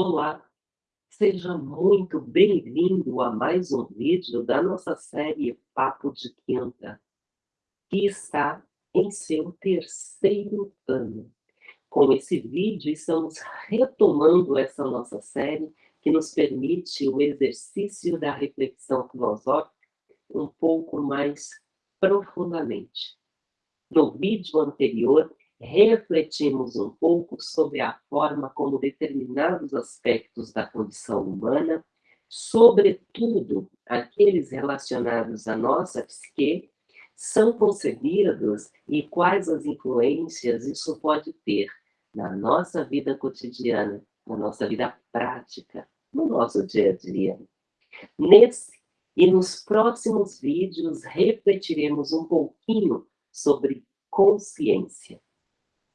Olá, seja muito bem-vindo a mais um vídeo da nossa série Papo de Quinta, que está em seu terceiro ano. Com esse vídeo, estamos retomando essa nossa série que nos permite o exercício da reflexão filosófica um pouco mais profundamente. No vídeo anterior, refletimos um pouco sobre a forma como determinados aspectos da condição humana, sobretudo aqueles relacionados à nossa psique, são concebidos e quais as influências isso pode ter na nossa vida cotidiana, na nossa vida prática, no nosso dia a dia. Nesse e nos próximos vídeos refletiremos um pouquinho sobre consciência.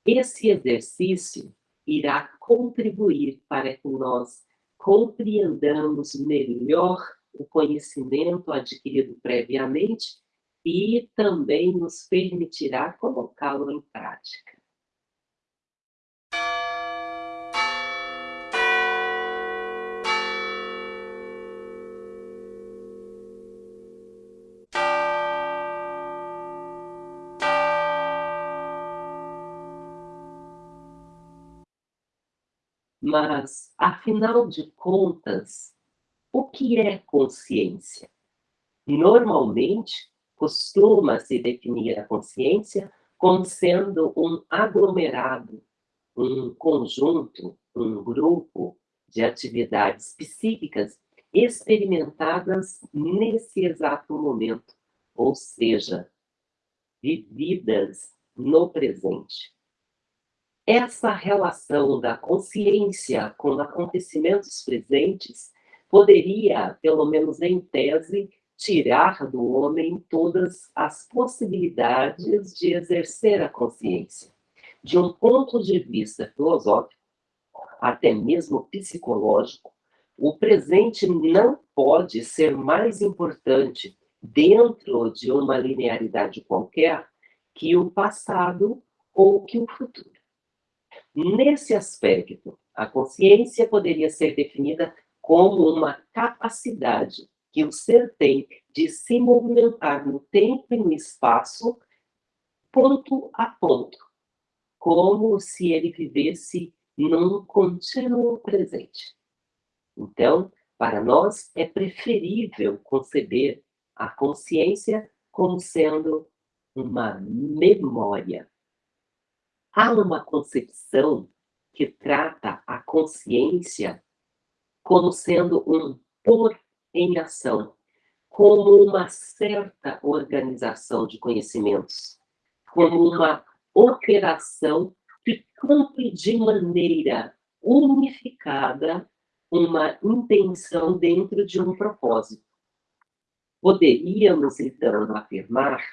Esse exercício irá contribuir para que nós compreendamos melhor o conhecimento adquirido previamente e também nos permitirá colocá-lo em prática. Mas, afinal de contas, o que é consciência? Normalmente, costuma-se definir a consciência como sendo um aglomerado, um conjunto, um grupo de atividades psíquicas experimentadas nesse exato momento, ou seja, vividas no presente. Essa relação da consciência com acontecimentos presentes poderia, pelo menos em tese, tirar do homem todas as possibilidades de exercer a consciência. De um ponto de vista filosófico, até mesmo psicológico, o presente não pode ser mais importante dentro de uma linearidade qualquer que o passado ou que o futuro. Nesse aspecto, a consciência poderia ser definida como uma capacidade que o ser tem de se movimentar no tempo e no espaço, ponto a ponto, como se ele vivesse num contínuo presente. Então, para nós, é preferível conceber a consciência como sendo uma memória Há uma concepção que trata a consciência como sendo um pôr em ação, como uma certa organização de conhecimentos, como uma operação que cumpre de maneira unificada uma intenção dentro de um propósito. Poderíamos, então, afirmar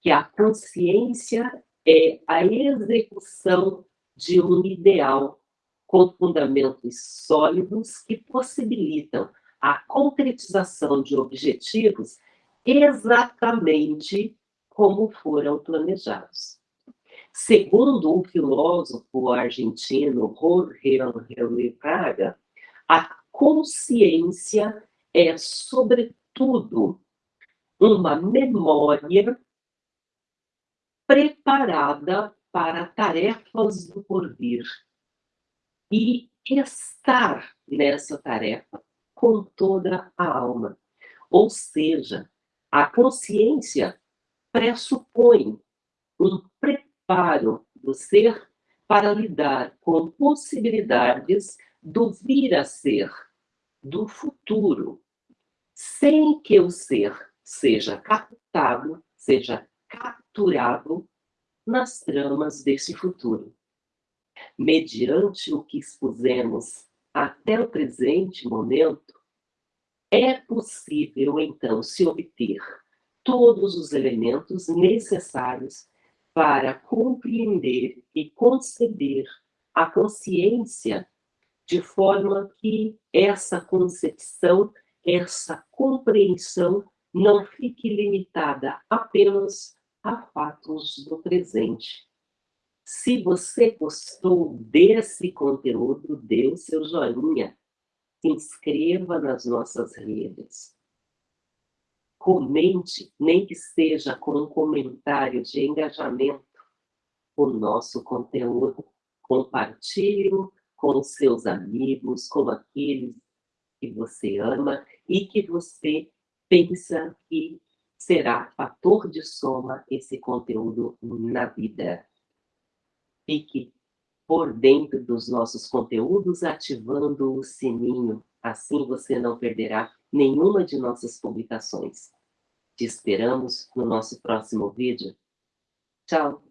que a consciência é a execução de um ideal com fundamentos sólidos que possibilitam a concretização de objetivos exatamente como foram planejados. Segundo o filósofo argentino Jorge Angel Praga, a consciência é, sobretudo, uma memória preparada para tarefas do porvir e estar nessa tarefa com toda a alma. Ou seja, a consciência pressupõe um preparo do ser para lidar com possibilidades do vir a ser, do futuro, sem que o ser seja captado, seja capturado nas tramas desse futuro. Mediante o que expusemos até o presente momento, é possível, então, se obter todos os elementos necessários para compreender e conceber a consciência de forma que essa concepção, essa compreensão não fique limitada apenas a fatos do presente, Se você gostou desse conteúdo, dê o seu joinha. Se inscreva nas nossas redes. Comente, nem que seja com um comentário de engajamento, o nosso conteúdo. Compartilhe com seus amigos, com aqueles que você ama e que você pensa que será fator de soma esse conteúdo na vida. Fique por dentro dos nossos conteúdos, ativando o sininho. Assim você não perderá nenhuma de nossas publicações. Te esperamos no nosso próximo vídeo. Tchau!